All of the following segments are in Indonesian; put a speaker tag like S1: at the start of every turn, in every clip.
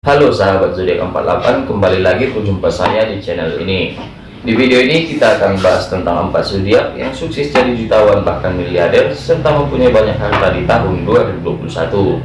S1: Halo sahabat zodiak 48 kembali lagi berjumpa saya di channel ini. Di video ini kita akan bahas tentang empat zodiak yang sukses jadi jutawan bahkan miliarder serta mempunyai banyak harta di tahun 2021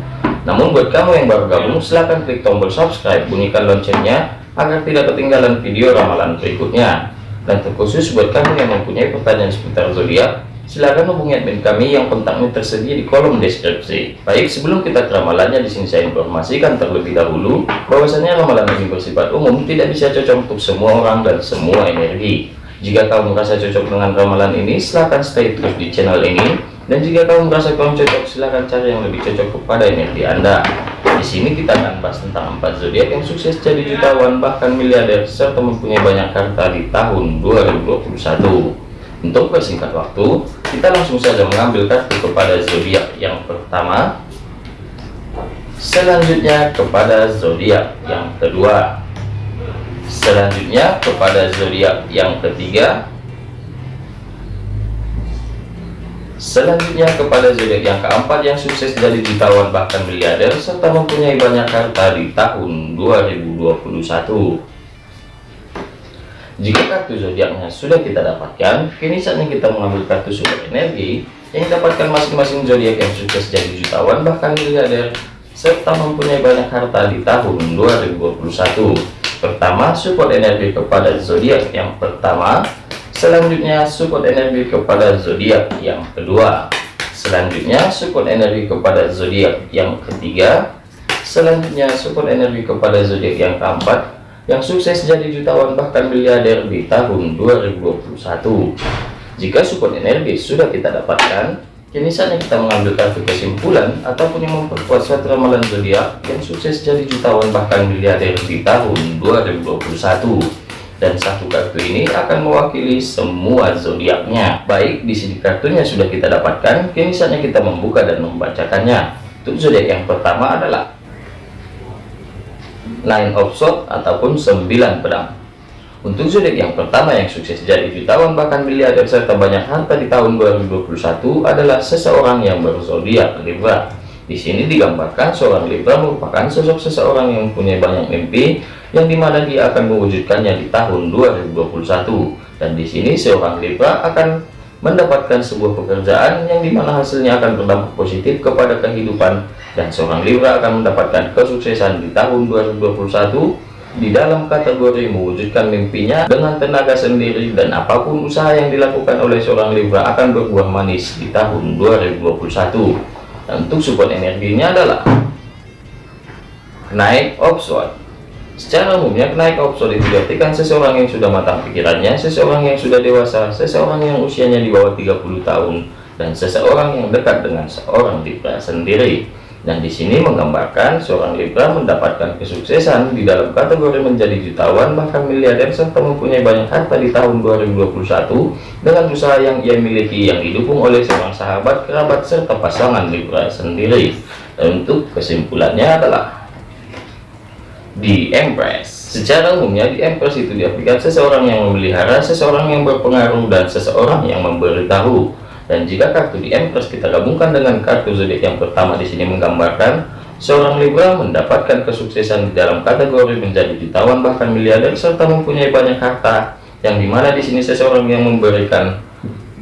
S1: namun buat kamu yang baru gabung silahkan klik tombol subscribe bunyikan loncengnya agar tidak ketinggalan video ramalan berikutnya. Dan terkhusus buat kamu yang mempunyai pertanyaan seputar zodiak Silahkan hubungi admin kami yang kontaknya tersedia di kolom deskripsi. Baik, sebelum kita ke ramalannya, di sini saya informasikan terlebih dahulu bahwasanya ramalan ini bersifat umum, tidak bisa cocok untuk semua orang dan semua energi. Jika kamu merasa cocok dengan ramalan ini, silahkan stay terus di channel ini. Dan jika kamu merasa kurang cocok, silahkan cari yang lebih cocok kepada energi Anda. Di sini kita akan bahas tentang empat zodiak yang sukses jadi jutawan bahkan miliarder serta mempunyai banyak harta di tahun 2021. Untuk bersingkat waktu, kita langsung saja mengambil kartu kepada zodiak yang pertama. Selanjutnya kepada zodiak yang kedua. Selanjutnya kepada zodiak yang ketiga. Selanjutnya kepada zodiak yang keempat yang sukses jadi jutawan bahkan miliarder serta mempunyai banyak harta di tahun 2021. Jika kartu zodiaknya sudah kita dapatkan, kini saatnya kita mengambil kartu support energi yang dapatkan masing-masing zodiak yang sukses jadi jutawan bahkan miliarder serta mempunyai banyak harta di tahun 2021. Pertama, support energi kepada zodiak yang pertama. Selanjutnya, support energi kepada zodiak yang kedua. Selanjutnya, support energi kepada zodiak yang ketiga. Selanjutnya, support energi kepada zodiak yang keempat yang sukses jadi jutawan bahkan miliarder di tahun 2021. Jika support energi sudah kita dapatkan, kini saatnya kita mengambil kartu kesimpulan ataupun yang memperkuat suatu ramalan zodiak yang sukses jadi jutawan bahkan miliarder di tahun 2021 dan satu kartu ini akan mewakili semua zodiaknya. Baik, di sini kartunya sudah kita dapatkan, kini saatnya kita membuka dan membacakannya. Untuk zodiak yang pertama adalah nine of sword ataupun sembilan pedang untuk zodiak yang pertama yang sukses jadi jutawan bahkan miliarder serta banyak harta di tahun 2021 adalah seseorang yang berzodiak Libra. Di sini digambarkan seorang Libra merupakan sosok seseorang yang mempunyai banyak mimpi yang di mana dia akan mewujudkannya di tahun 2021. Dan di sini seorang Libra akan mendapatkan sebuah pekerjaan yang di mana hasilnya akan berdampak positif kepada kehidupan dan seorang Libra akan mendapatkan kesuksesan di tahun 2021 di dalam kategori mewujudkan mimpinya dengan tenaga sendiri dan apa pun usaha yang dilakukan oleh seorang Libra akan berbuah manis di tahun 2021 dan untuk support energinya adalah naik offshore secara umumnya naik offshore itu diartikan seseorang yang sudah matang pikirannya seseorang yang sudah dewasa seseorang yang usianya di bawah 30 tahun dan seseorang yang dekat dengan seorang Libra sendiri dan di sini menggambarkan seorang Libra mendapatkan kesuksesan di dalam kategori menjadi jutawan bahkan miliarder serta mempunyai banyak harta di tahun 2021 dengan usaha yang ia miliki yang didukung oleh seorang sahabat, kerabat serta pasangan Libra sendiri. Dan untuk kesimpulannya adalah di Empress. Secara umumnya di Empress itu diartikan seseorang yang memelihara, seseorang yang berpengaruh dan seseorang yang memberitahu dan jika kartu di Empress kita gabungkan dengan kartu zodiak yang pertama di sini menggambarkan seorang Libra mendapatkan kesuksesan di dalam kategori menjadi jutawan bahkan miliarder serta mempunyai banyak harta yang di mana di sini seseorang yang memberikan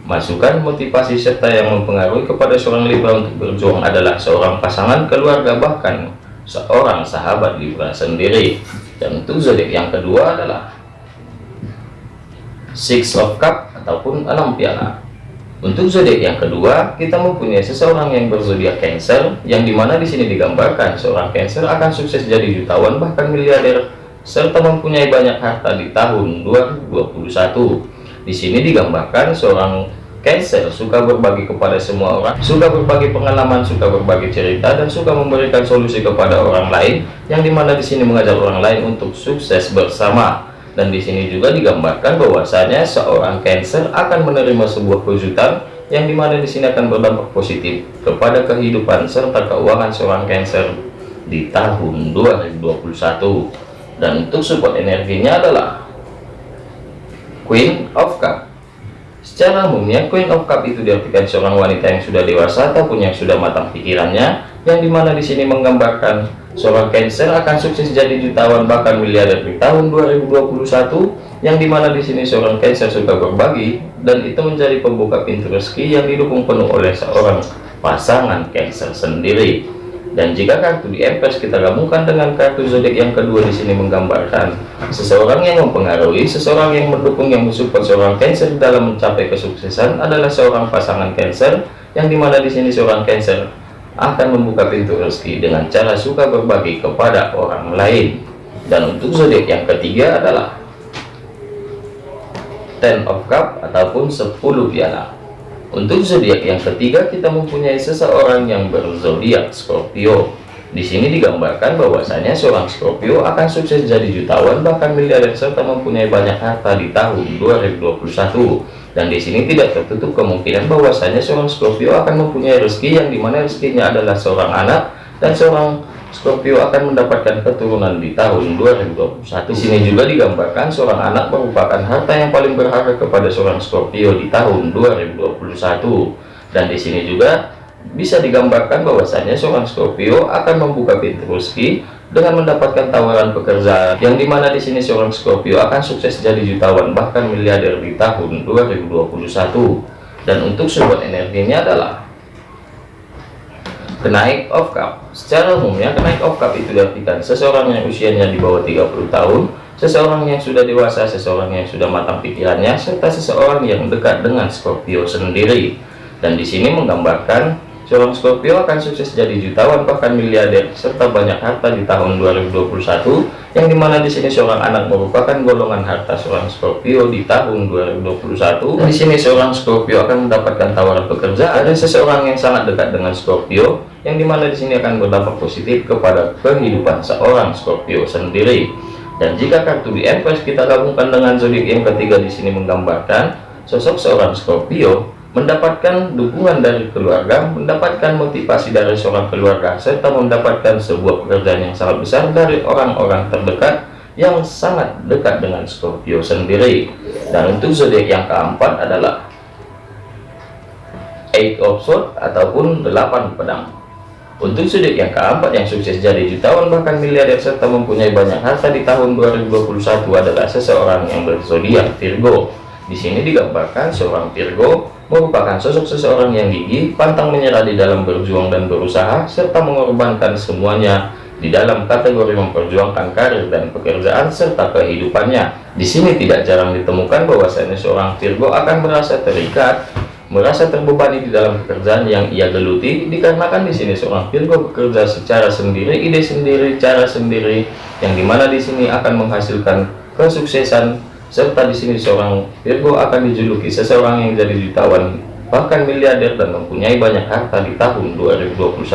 S1: masukan motivasi serta yang mempengaruhi kepada seorang Libra untuk berjuang adalah seorang pasangan keluarga bahkan seorang sahabat Libra sendiri untuk zodiak yang kedua adalah Six of Cup ataupun enam piala untuk zodiak yang kedua, kita mempunyai seseorang yang berzodiak Cancer, yang di mana di sini digambarkan seorang Cancer akan sukses jadi jutawan bahkan miliarder, serta mempunyai banyak harta di tahun 2021. Di sini digambarkan seorang Cancer suka berbagi kepada semua orang, suka berbagi pengalaman, suka berbagi cerita, dan suka memberikan solusi kepada orang lain, yang di mana di sini mengajak orang lain untuk sukses bersama. Dan di sini juga digambarkan bahwasanya seorang Cancer akan menerima sebuah kejutan yang di mana di sini akan berdampak positif kepada kehidupan serta keuangan seorang Cancer di tahun 2021 dan untuk support energinya adalah Queen of Cup secara umumnya Queen of Cup itu diartikan seorang wanita yang sudah dewasa ataupun yang sudah matang pikirannya yang di mana di sini menggambarkan seorang Cancer akan sukses jadi jutawan bahkan miliarder di tahun 2021 yang di mana di sini seorang Cancer suka berbagi dan itu menjadi pembuka pintu rezeki yang didukung penuh oleh seorang pasangan Cancer sendiri dan jika kartu di Empress kita gabungkan dengan kartu zodiak yang kedua di sini menggambarkan seseorang yang mempengaruhi seseorang yang mendukung yang mensupport seorang Cancer dalam mencapai kesuksesan adalah seorang pasangan Cancer yang di mana di sini seorang Cancer akan membuka pintu rezeki dengan cara suka berbagi kepada orang lain dan untuk zodiak yang ketiga adalah Ten of Cup ataupun 10 piala. Untuk zodiak yang ketiga kita mempunyai seseorang yang berzodiak Scorpio. Di sini digambarkan bahwasanya seorang Scorpio akan sukses jadi jutawan bahkan miliarder serta mempunyai banyak harta di tahun 2021. Dan di sini tidak tertutup kemungkinan bahwasanya seorang Scorpio akan mempunyai rezeki yang di mana rezekinya adalah seorang anak dan seorang Scorpio akan mendapatkan keturunan di tahun 2021. Di sini juga digambarkan seorang anak merupakan harta yang paling berharga kepada seorang Scorpio di tahun 2021. Dan di sini juga bisa digambarkan bahwasanya seorang Scorpio akan membuka pintu rezeki dengan mendapatkan tawaran pekerjaan yang di mana di sini seorang Scorpio akan sukses jadi jutawan bahkan miliarder di tahun 2021 dan untuk support energinya adalah kenaik of cup. Secara umumnya kenaik of cup itu diartikan seseorang yang usianya di bawah 30 tahun seseorang yang sudah dewasa seseorang yang sudah matang pikirannya serta seseorang yang dekat dengan Scorpio sendiri. Dan di sini menggambarkan seorang Scorpio akan sukses jadi jutawan bahkan miliarder serta banyak harta di tahun 2021 yang di mana di sini seorang anak merupakan golongan harta seorang Scorpio di tahun 2021 di sini seorang Scorpio akan mendapatkan tawaran pekerjaan ada seseorang yang sangat dekat dengan Scorpio yang di mana di sini akan berdampak positif kepada kehidupan seorang Scorpio sendiri. Dan jika kartu di Empress kita gabungkan dengan zodiak yang ketiga di sini menggambarkan sosok seorang Scorpio mendapatkan dukungan dari keluarga mendapatkan motivasi dari seorang keluarga serta mendapatkan sebuah pekerjaan yang sangat besar dari orang-orang terdekat yang sangat dekat dengan Scorpio sendiri dan untuk zodiak yang keempat adalah eight of swords ataupun delapan pedang untuk sudut yang keempat yang sukses jadi jutawan bahkan miliarder serta mempunyai banyak harta di tahun 2021 adalah seseorang yang berzodiak Virgo. Di sini digambarkan seorang Virgo merupakan sosok seseorang yang gigih, pantang menyerah di dalam berjuang dan berusaha, serta mengorbankan semuanya di dalam kategori memperjuangkan karir dan pekerjaan serta kehidupannya. Di sini tidak jarang ditemukan bahwasanya seorang Virgo akan merasa terikat merasa terbebani di dalam pekerjaan yang ia geluti dikarenakan di sini seorang Virgo bekerja secara sendiri ide sendiri cara sendiri yang di mana di sini akan menghasilkan kesuksesan serta di sini seorang Virgo akan dijuluki seseorang yang jadi jutawan bahkan miliarder dan mempunyai banyak harta di tahun 2021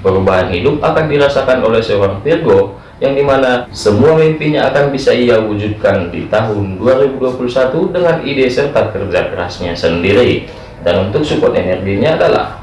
S1: perubahan hidup akan dirasakan oleh seorang Virgo yang di mana semua mimpinya akan bisa ia wujudkan di tahun 2021 dengan ide serta kerja kerasnya sendiri. Dan untuk support energinya adalah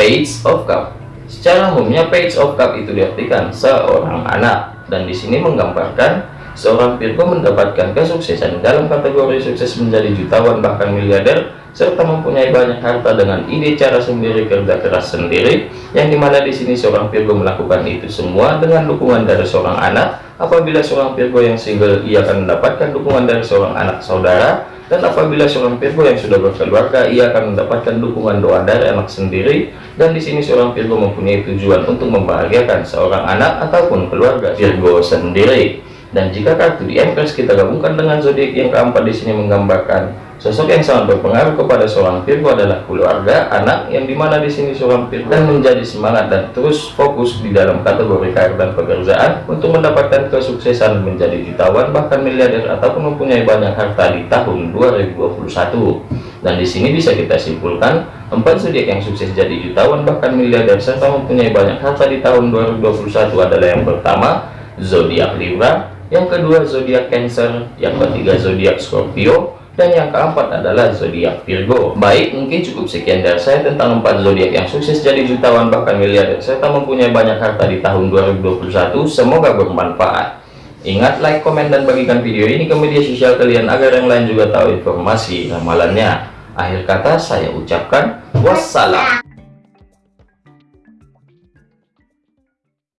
S1: page of cup. Secara umumnya page of cup itu diartikan seorang anak. Dan di sini menggambarkan seorang Virgo mendapatkan kesuksesan dalam kategori sukses menjadi jutawan bahkan miliarder serta mempunyai banyak harta dengan ide cara sendiri kerja keras sendiri yang di mana di sini seorang Virgo melakukan itu semua dengan dukungan dari seorang anak. Apabila seorang Virgo yang single ia akan mendapatkan dukungan dari seorang anak saudara. Dan apabila seorang Virgo yang sudah berkeluarga ia akan mendapatkan dukungan doa dari anak sendiri. Dan di sini seorang Virgo mempunyai tujuan untuk membahagiakan seorang anak ataupun keluarga Virgo sendiri dan jika kartu di Empress kita gabungkan dengan zodiak yang keempat di sini menggambarkan Sosok yang sangat berpengaruh kepada seorang Virgo adalah keluarga, anak, yang di mana di sini seorang Virgo dan menjadi semangat dan terus fokus di dalam kategori karir dan pekerjaan untuk mendapatkan kesuksesan menjadi jutawan bahkan miliarder ataupun mempunyai banyak harta di tahun 2021. Dan di sini bisa kita simpulkan empat zodiak yang sukses jadi jutawan bahkan miliarder serta mempunyai banyak harta di tahun 2021 adalah yang pertama zodiak Libra, yang kedua zodiak Cancer, yang ketiga zodiak Scorpio dan yang keempat adalah zodiak Virgo. Baik, mungkin cukup sekian dari saya tentang empat zodiak yang sukses jadi jutawan bahkan miliarder serta mempunyai banyak harta di tahun 2021. Semoga bermanfaat. Ingat like, komen, dan bagikan video ini ke media sosial kalian agar yang lain juga tahu informasi ramalannya. Akhir kata saya ucapkan wassalam.